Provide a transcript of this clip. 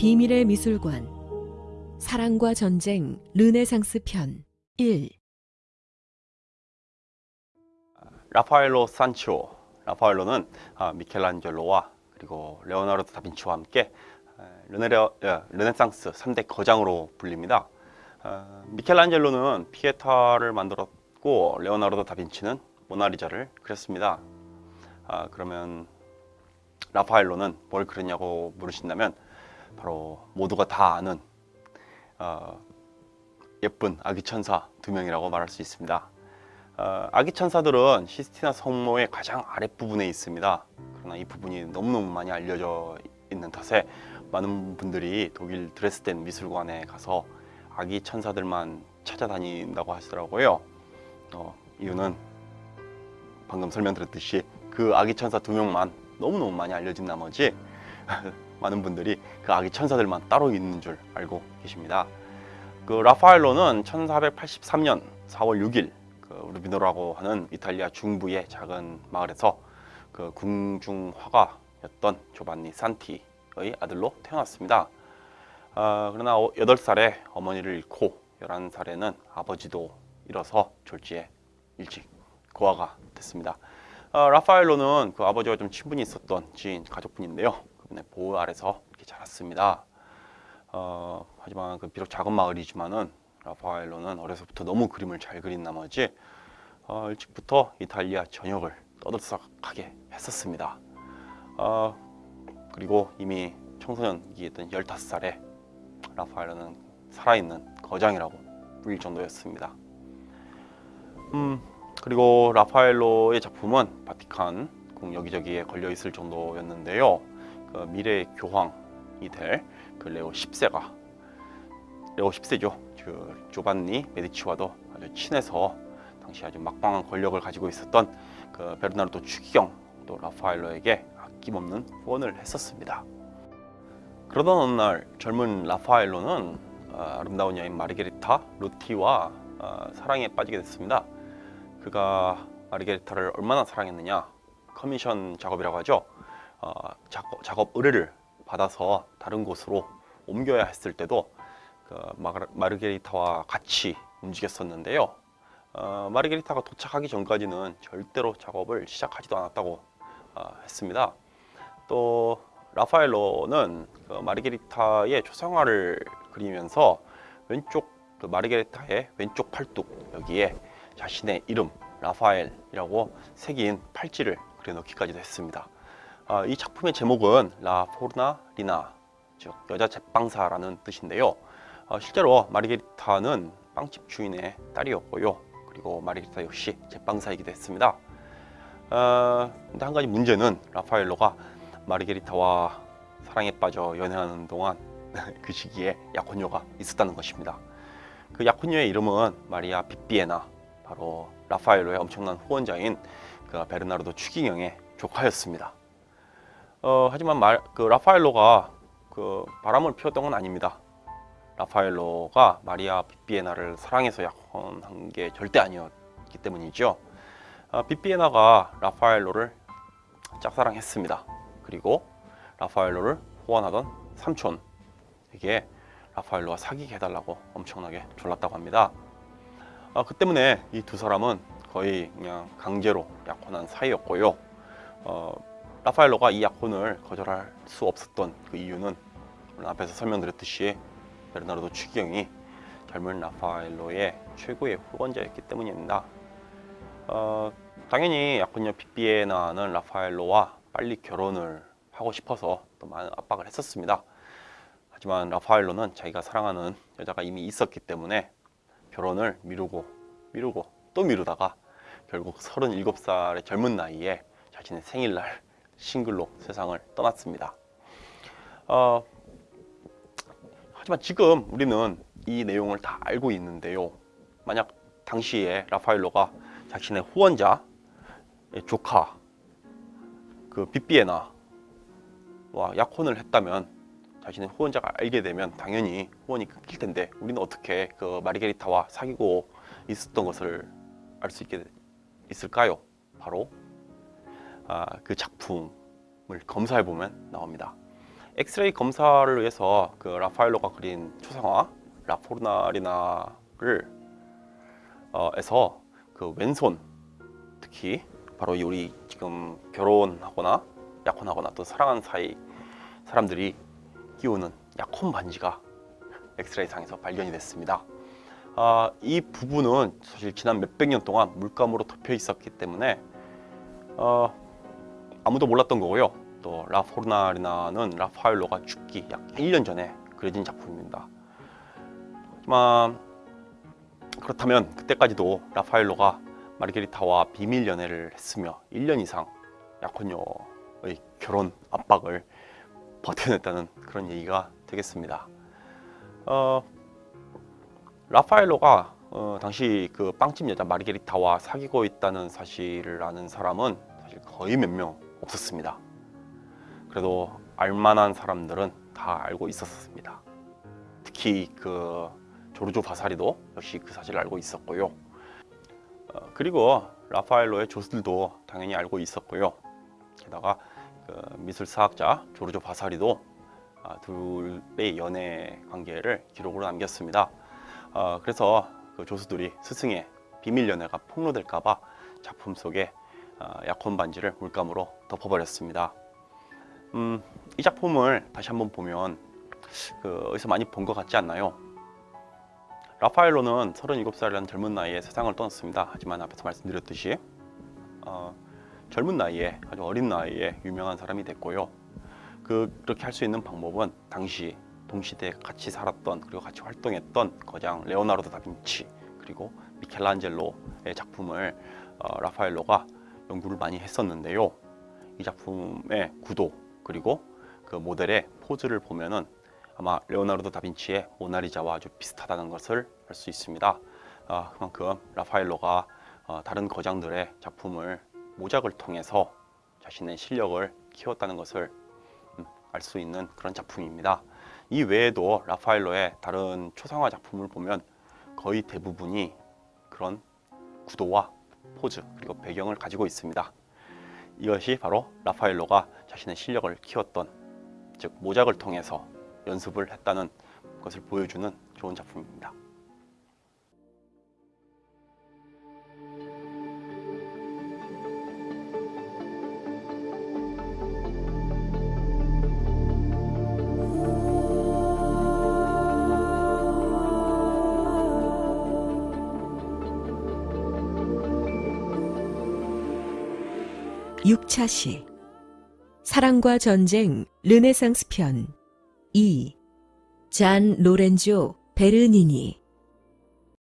비밀의 미술관 사랑과 전쟁 르네상스 편 1. 라파엘로 산치오 라파엘로는 아, 미켈란젤로와 그리고 레오나르도 다빈치와 함께 에, 르네레, 예, 르네상스 3대 거장으로 불립니다. 어, 미켈란젤로는 피에타를 만들었고 레오나르도 다빈치는 모나리자를 그렸습니다. 아, 그러면 라파엘로는 뭘 그렸냐고 물으신다면 바로 모두가 다 아는 어, 예쁜 아기 천사 두 명이라고 말할 수 있습니다. 어, 아기 천사들은 시스티나 성모의 가장 아랫부분에 있습니다. 그러나 이 부분이 너무너무 많이 알려져 있는 탓에 많은 분들이 독일 드레스덴 미술관에 가서 아기 천사들만 찾아다닌다고 하시더라고요. 어, 이유는 방금 설명드렸듯이 그 아기 천사 두 명만 너무너무 많이 알려진 나머지 많은 분들이 그 아기 천사들만 따로 있는 줄 알고 계십니다. 그 라파엘로는 1483년 4월 6일 그 루비노라고 하는 이탈리아 중부의 작은 마을에서 그 궁중 화가였던 조반니 산티의 아들로 태어났습니다. 아, 그러나 8살에 어머니를 잃고 11살에는 아버지도 잃어서 졸지에 일찍 고아가 됐습니다. 아, 라파엘로는 그 아버지와 좀 친분이 있었던 지인 가족분인데요. 그분의 보호 아래서 이렇게 자랐습니다. 어, 하지만 그 비록 작은 마을이지만은 라파엘로는 어려서부터 너무 그림을 잘 그린 나머지 어, 일찍부터 이탈리아 전역을 떠들썩하게 했었습니다. 어, 그리고 이미 청소년기였던 15살에 라파엘로는 살아있는 거장이라고 불릴 정도였습니다. 음, 그리고 라파엘로의 작품은 바티칸 궁 여기저기에 걸려 있을 정도였는데요. 그 미래의 교황이 될 그 레오 10세가 레오 10세죠. 그 조반니 메디치와도 아주 친해서 당시 아주 막강한 권력을 가지고 있었던 그 베르나르도 추기경 또 라파엘로에게 아낌없는 후원을 했었습니다. 그러던 어느 날 젊은 라파엘로는 어, 아름다운 여인 마르게리타 루티와 어, 사랑에 빠지게 됐습니다. 그가 마르게리타를 얼마나 사랑했느냐 커미션 작업이라고 하죠. 어, 작업, 의뢰를 받아서 다른 곳으로 옮겨야 했을 때도 그 마르, 마르게리타와 같이 움직였었는데요. 어, 마르게리타가 도착하기 전까지는 절대로 작업을 시작하지도 않았다고 어, 했습니다. 또 라파엘로는 그 마르게리타의 초상화를 그리면서 왼쪽 그 마르게리타의 왼쪽 팔뚝 여기에 자신의 이름 라파엘이라고 새긴 팔찌를 그려넣기까지도 했습니다. 아, 이 작품의 제목은 라 포르나 리나 즉 여자 제빵사라는 뜻인데요. 어, 실제로 마르게리타는 빵집 주인의 딸이었고요. 그리고 마르게리타 역시 제빵사이기도 했습니다. 어, 근데 한 가지 문제는 라파엘로가 마르게리타와 사랑에 빠져 연애하는 동안 그 시기에 약혼녀가 있었다는 것입니다. 그 약혼녀의 이름은 마리아 비비에나 바로 라파엘로의 엄청난 후원자인 그 베르나르도 추기경의 조카였습니다. 어, 하지만 말, 그 라파엘로가 그 바람을 피웠던 건 아닙니다. 라파엘로가 마리아 비비에나를 사랑해서 약혼한 게 절대 아니었기 때문이죠. 어, 비비에나가 라파엘로를 짝사랑했습니다. 그리고 라파엘로를 후원하던 삼촌에게 라파엘로와 사귀게 해달라고 엄청나게 졸랐다고 합니다. 어, 그 때문에 이 두 사람은 거의 그냥 강제로 약혼한 사이였고요. 어, 라파엘로가 이 약혼을 거절할 수 없었던 그 이유는 앞에서 설명드렸듯이 베르나르도 추기경이 젊은 라파엘로의 최고의 후원자였기 때문입니다. 어, 당연히 약혼녀 비비에나는 라파엘로와 빨리 결혼을 하고 싶어서 또 많은 압박을 했었습니다. 하지만 라파엘로는 자기가 사랑하는 여자가 이미 있었기 때문에 결혼을 미루고 미루고 또 미루다가 결국 37살의 젊은 나이에 자신의 생일날 싱글로 세상을 떠났습니다. 어, 하지만 지금 우리는 이 내용을 다 알고 있는데요. 만약 당시에 라파엘로가 자신의 후원자, 조카, 그 비비에나와 약혼을 했다면 자신의 후원자가 알게 되면 당연히 후원이 끊길 텐데 우리는 어떻게 그 마리게리타와 사귀고 있었던 것을 알 수 있게 있을까요? 바로 아, 그 작품을 검사해 보면 나옵니다. 엑스레이 검사를 위해서 그 라파엘로가 그린 초상화 라포르나리나를 어, 에서 그 왼손 특히 바로 이 우리 지금 결혼하거나 약혼하거나 또 사랑하는 사이 사람들이 끼우는 약혼 반지가 엑스레이 상에서 발견이 됐습니다. 아, 이 부분은 사실 지난 몇백 년 동안 물감으로 덮여 있었기 때문에 어, 아무도 몰랐던 거고요. 또 라포르나리나는 라파엘로가 죽기 약 1년 전에 그려진 작품입니다. 하지만 그렇다면 그때까지도 라파엘로가 마르게리타와 비밀 연애를 했으며 1년 이상 약혼녀의 결혼 압박을 버텨냈다는 그런 얘기가 되겠습니다. 어, 라파엘로가 어, 당시 그 빵집 여자 마르게리타와 사귀고 있다는 사실을 아는 사람은 사실 거의 몇명 없었습니다. 그래도 알만한 사람들은 다 알고 있었습니다. 특히 그 조르조 바사리도 역시 그 사실을 알고 있었고요. 어, 그리고 라파엘로의 조수들도 당연히 알고 있었고요. 게다가 그 미술사학자 조르조 바사리도 아, 둘의 연애 관계를 기록으로 남겼습니다. 어, 그래서 그 조수들이 스승의 비밀 연애가 폭로될까봐 작품 속에 어, 약혼 반지를 물감으로 덮어버렸습니다. 음, 이 작품을 다시 한번 보면 그 어디서 많이 본 것 같지 않나요? 라파엘로는 37살이라는 젊은 나이에 세상을 떠났습니다. 하지만 앞에서 말씀드렸듯이 어, 젊은 나이에 아주 어린 나이에 유명한 사람이 됐고요. 그, 그렇게 할 수 있는 방법은 당시 동시대에 같이 살았던 그리고 같이 활동했던 거장 레오나르도 다빈치 그리고 미켈란젤로의 작품을 어, 라파엘로가 연구를 많이 했었는데요. 이 작품의 구도 그리고 그 모델의 포즈를 보면은 아마 레오나르도 다빈치의 모나리자와 아주 비슷하다는 것을 알 수 있습니다. 아, 그만큼 라파엘로가 어, 다른 거장들의 작품을 모작을 통해서 자신의 실력을 키웠다는 것을 음, 알수 있는 그런 작품입니다. 이 외에도 라파엘로의 다른 초상화 작품을 보면 거의 대부분이 그런 구도와 포즈 그리고 배경을 가지고 있습니다. 이것이 바로 라파엘로가 자신의 실력을 키웠던 즉 모작을 통해서 연습을 했다는 것을 보여주는 좋은 작품입니다. 육차시. 사랑과 전쟁 르네상스 편. 2. 잔 로렌조 베르니니